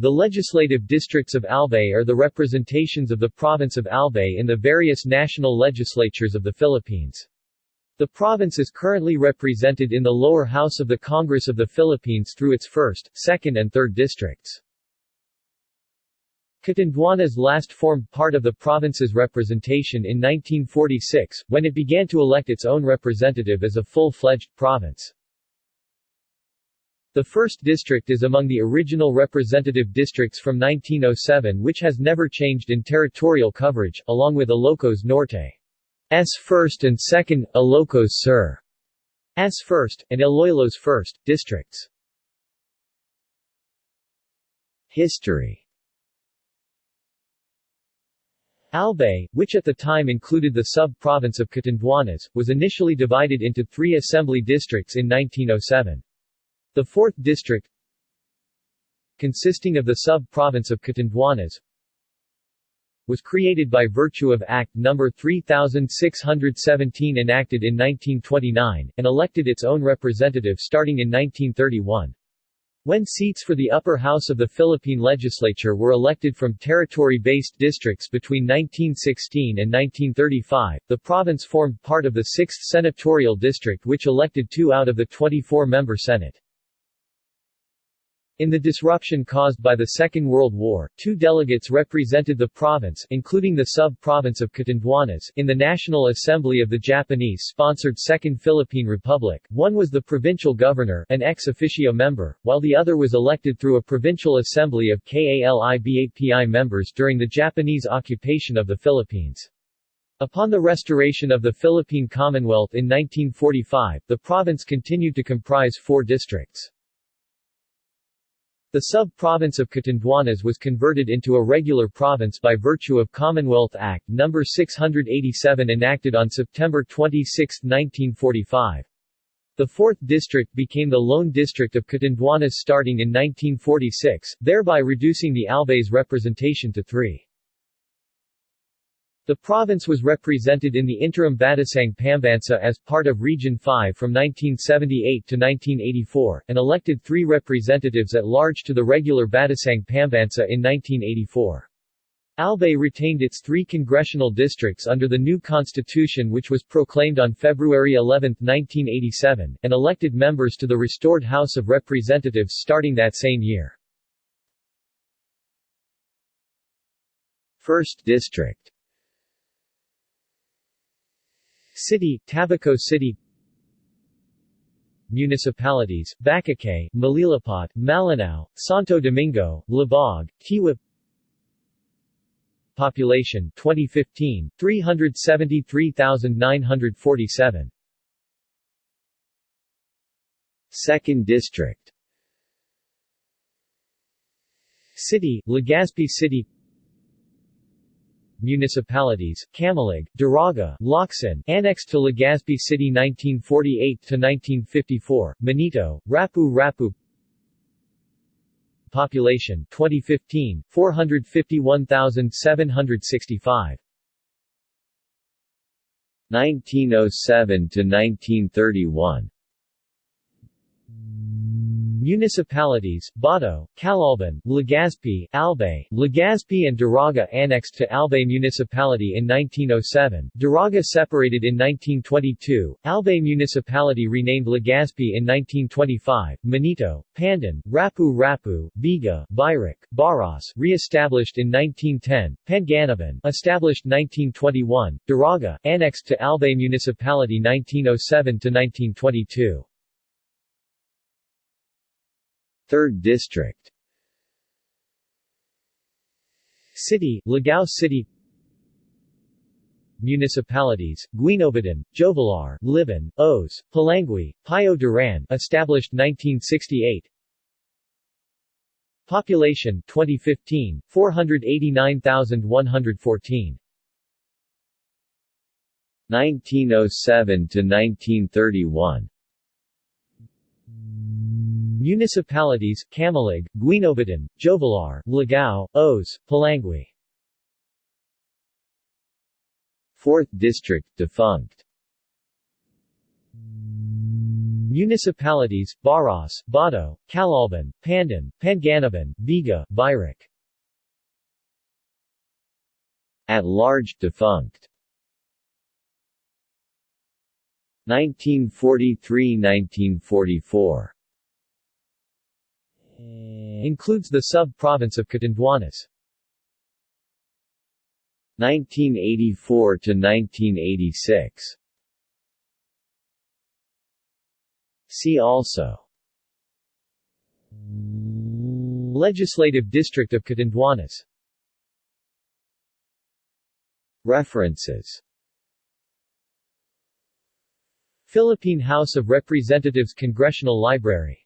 The legislative districts of Albay are the representations of the province of Albay in the various national legislatures of the Philippines. The province is currently represented in the lower house of the Congress of the Philippines through its 1st, 2nd and 3rd districts. Catanduanes last formed part of the province's representation in 1946, when it began to elect its own representative as a full-fledged province. The 1st District is among the original representative districts from 1907 which has never changed in territorial coverage, along with Ilocos Norte. S 1st and 2nd, Ilocos Sur. S 1st, and Iloilo's 1st, districts. History Albay, which at the time included the sub-province of Catanduanes, was initially divided into three assembly districts in 1907. The 4th district, consisting of the sub-province of Catanduanes, was created by virtue of Act No. 3617 enacted in 1929, and elected its own representative starting in 1931. When seats for the upper house of the Philippine legislature were elected from territory-based districts between 1916 and 1935, the province formed part of the 6th senatorial district which elected two out of the 24-member Senate. In the disruption caused by the Second World War, two delegates represented the province including the sub-province of Catanduanes in the National Assembly of the Japanese-sponsored Second Philippine Republic. One was the provincial governor an ex officio member, while the other was elected through a provincial assembly of KALIBAPI members during the Japanese occupation of the Philippines. Upon the restoration of the Philippine Commonwealth in 1945, the province continued to comprise four districts. The sub-province of Catanduanes was converted into a regular province by virtue of Commonwealth Act No. 687 enacted on September 26, 1945. The 4th district became the lone district of Catanduanes starting in 1946, thereby reducing the Albay's representation to three. The province was represented in the interim Batasang Pambansa as part of Region 5 from 1978 to 1984, and elected three representatives at large to the regular Batasang Pambansa in 1984. Albay retained its three congressional districts under the new constitution which was proclaimed on February 11, 1987, and elected members to the restored House of Representatives starting that same year. 1st District City, Tabaco City. Municipalities, Bacacay, Malilipot, Malinao, Santo Domingo, Libog, Tiwi Population 2015, 373,947 Second District. City, Legazpi City municipalities, Camalig, Daraga, Locsin, annexed to Legazpi City 1948-1954, Manito, Rapu Rapu Population 2015, 451,765 1907 to 1931 Municipalities, Bato, Calolbon, Legazpi, Albay, Legazpi and Daraga annexed to Albay Municipality in 1907, Daraga separated in 1922, Albay Municipality renamed Legazpi in 1925, Manito, Pandan, Rapu Rapu, Viga, Virac, Baras re-established in 1910, Panganiban established 1921, Daraga, annexed to Albay Municipality 1907 to 1922. 3rd District. City, Ligao City. Municipalities, Guinobatan, Jovellar, Libon, Oas, Polangui, Pio Duran established 1968 Population 2015, 489,114 1907 to 1931 Municipalities, Camalig, Guinobatan, Jovellar, Ligao, Oas, Polangui 4th District defunct. Municipalities, Baras, Bato, Calolbon, Pandan, Panganiban, Viga, Virac. At large defunct. 1943–1944 Includes the sub-province of Catanduanes. 1984 to 1986 See also. Legislative District of Catanduanes References. Philippine House of Representatives Congressional Library